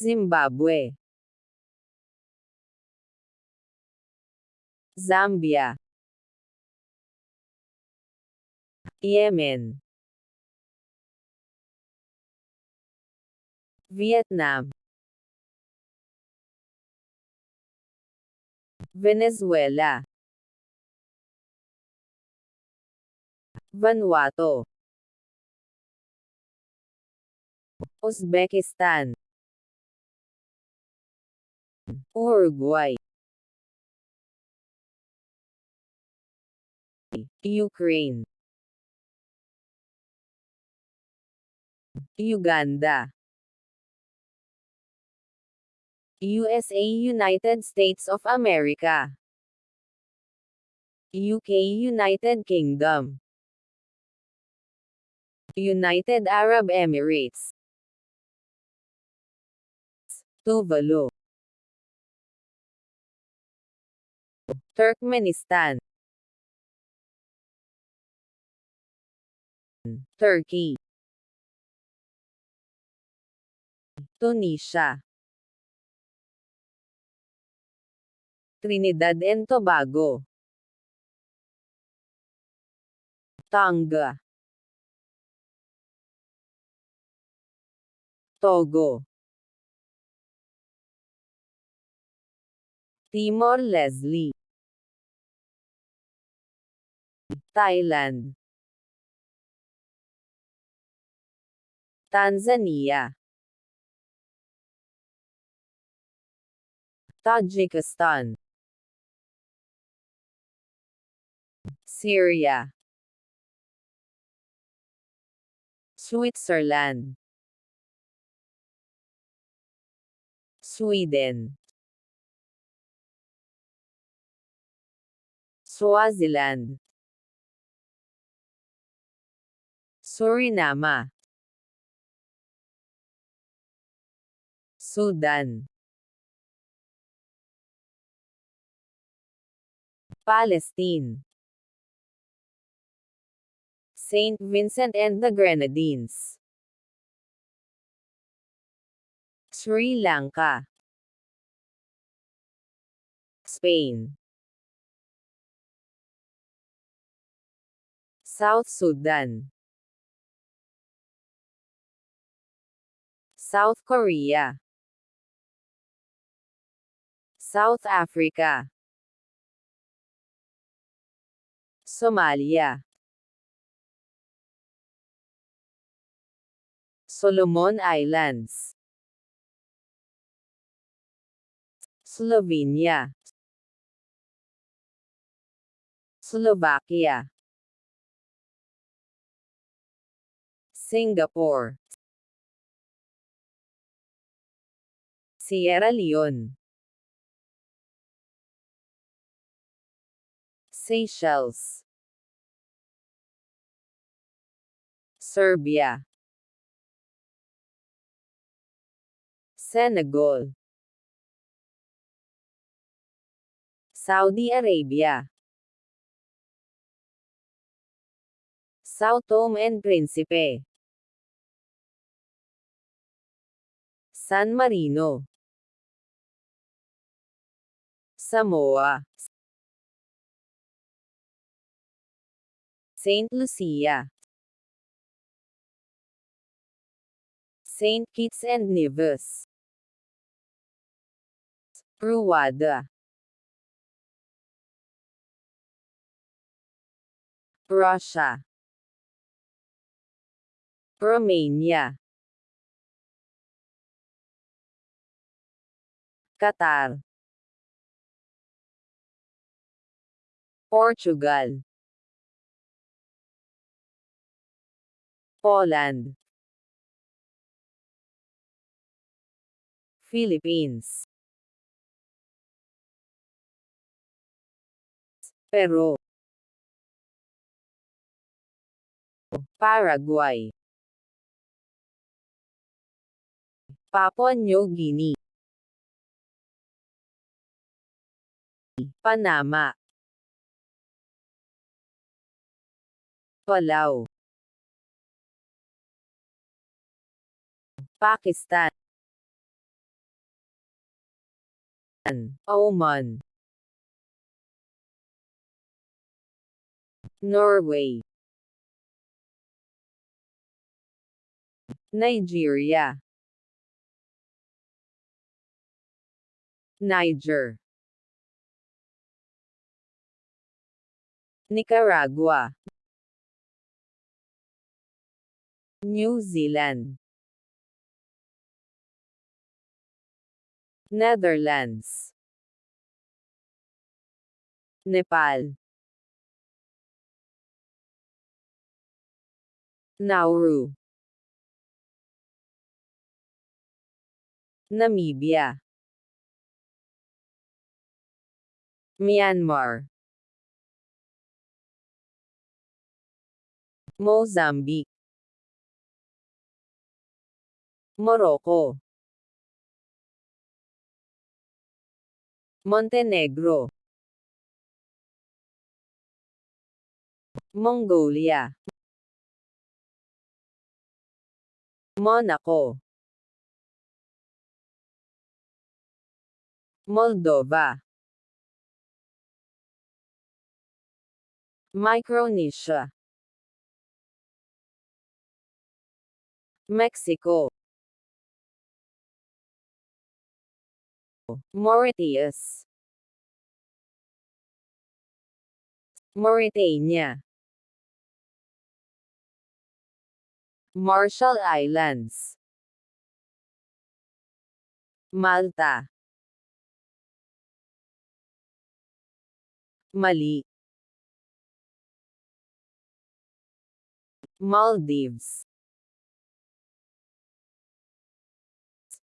Zimbabwe. Zambia. Yemen. Vietnam. Venezuela. Vanuatu. Uzbekistan Uruguay. Ukraine. Uganda. USA United States of America. UK United Kingdom. United Arab Emirates. Tuvalu Turkmenistan. Turkey. Tunisia. Trinidad and Tobago. Tonga. Togo. Timor-Leste Thailand. Tanzania. Tajikistan. Syria. Switzerland. Sweden. Swaziland Suriname Sudan. Palestine. Saint Vincent and the Grenadines. Sri Lanka. Spain. South Sudan South Korea. South Africa. Somalia. Solomon Islands. Slovenia. Slovakia. Singapore Sierra Leone. Seychelles. Serbia. Senegal. Saudi Arabia. Sao Tome and Principe San Marino Samoa Saint Lucia Saint Kitts and Nevis Rwanda Russia Romania Qatar Portugal. Poland Philippines. Peru. Paraguay. Papua New Guinea. Panama Palau Pakistan. Oman, Norway, Nigeria, Niger, Nicaragua, New Zealand, Netherlands, Nepal, Nauru, Namibia, Myanmar, Mozambique, Morocco, Montenegro, Mongolia, Monaco, Moldova, Micronesia, Mexico, Mauritius, Mauritania, Marshall Islands, Malta, Mali, Maldives,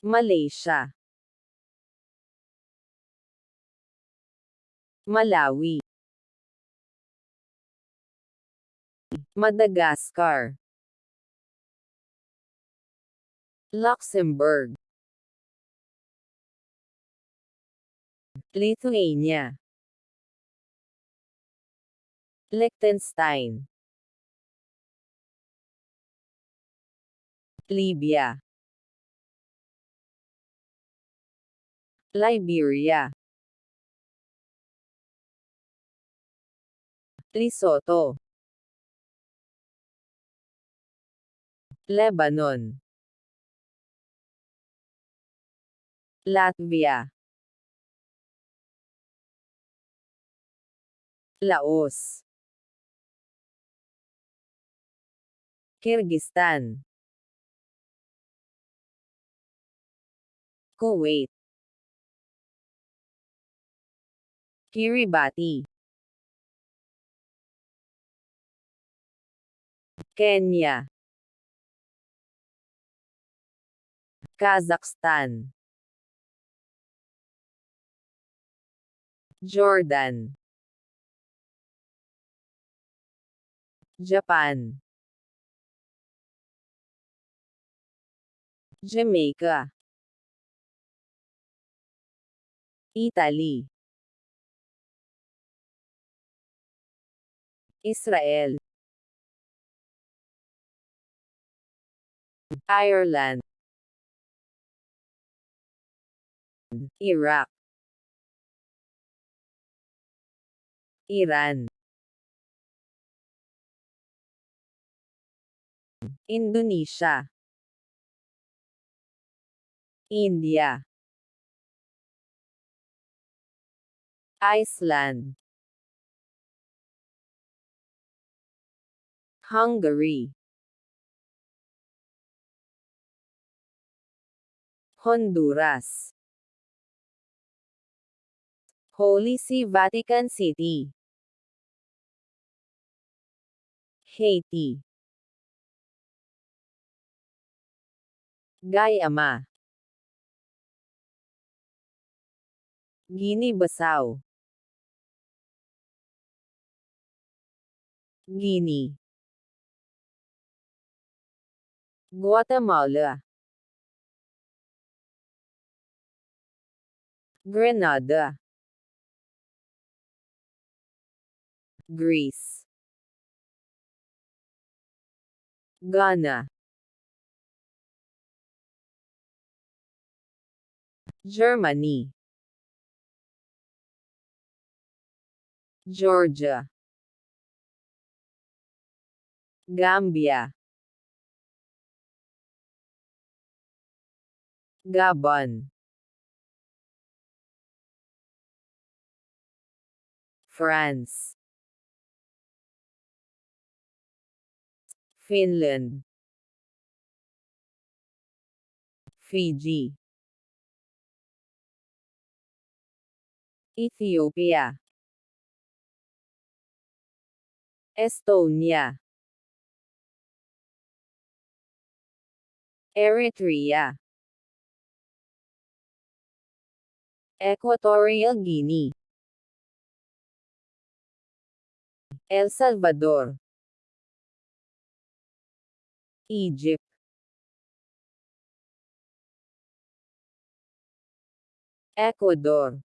Malaysia, Malawi, Madagascar, Luxembourg, Lithuania, Liechtenstein, Libya, Liberia, Lesotho, Lebanon, Latvia, Laos, Kyrgyzstan, Kuwait, Kiribati, Kenya, Kazakhstan, Jordan, Japan, Jamaica, Italy, Israel, Ireland, Iraq, Iran, Indonesia, India, Iceland, Hungary, Honduras, Holy See Vatican City, Haiti, Guyama, Guinea-Bissau, Guinea, Guatemala, Grenada. Greece. Ghana. Germany. Georgia. Gambia. Gabon. France, Finland, Fiji, Ethiopia, Estonia, Eritrea, Equatorial Guinea, El Salvador, Egypt, Ecuador,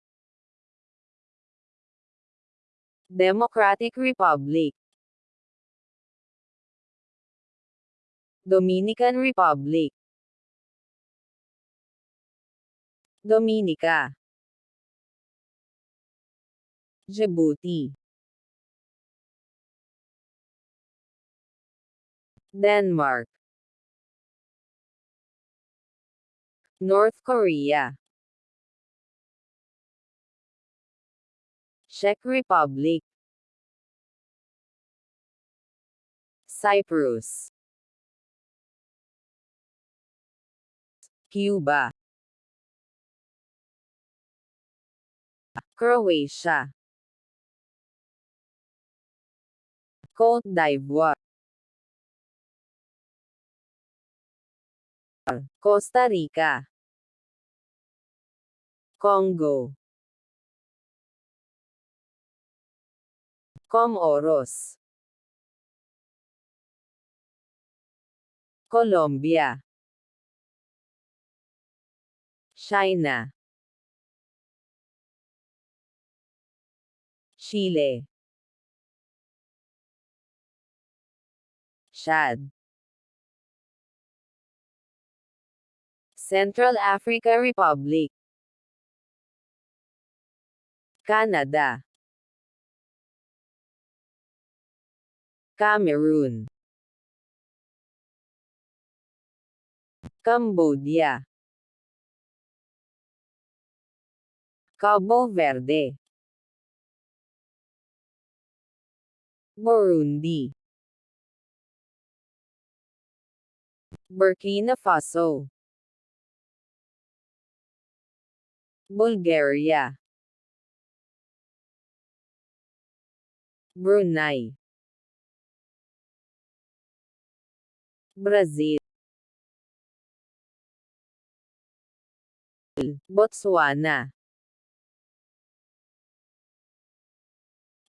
Democratic Republic, Dominican Republic, Dominica, Djibouti, Denmark, North Korea, Czech Republic, Cyprus, Cuba, Croatia, Côte d'Ivoire, Costa Rica, Congo, Comoros, Colombia, China, Chile, Chad, Central Africa Republic, Canada, Cameroon, Cambodia, Cabo Verde, Burundi, Burkina Faso, Bulgaria, Brunei, Brazil, Botswana,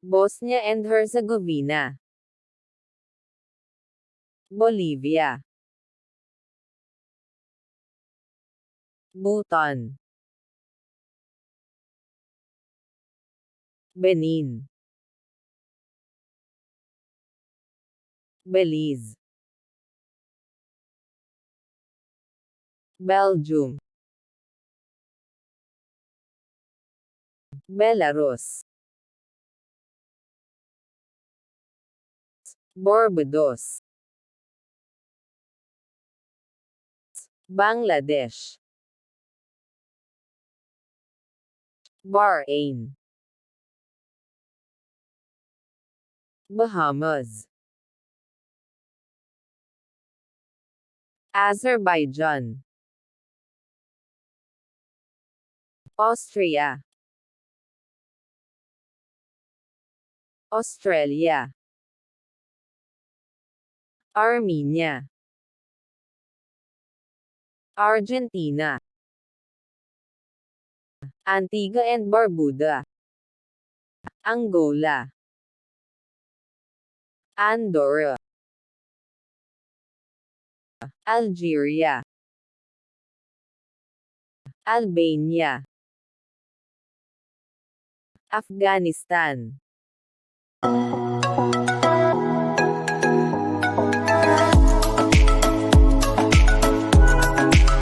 Bosnia and Herzegovina, Bolivia, Bhutan, Benin, Belize, Belgium, Belarus, Barbados, Bangladesh, Bahrain, Bahamas, Azerbaijan, Austria, Australia, Armenia, Argentina, Antigua and Barbuda, Angola, Andorra, Algeria, Albania, Afghanistan,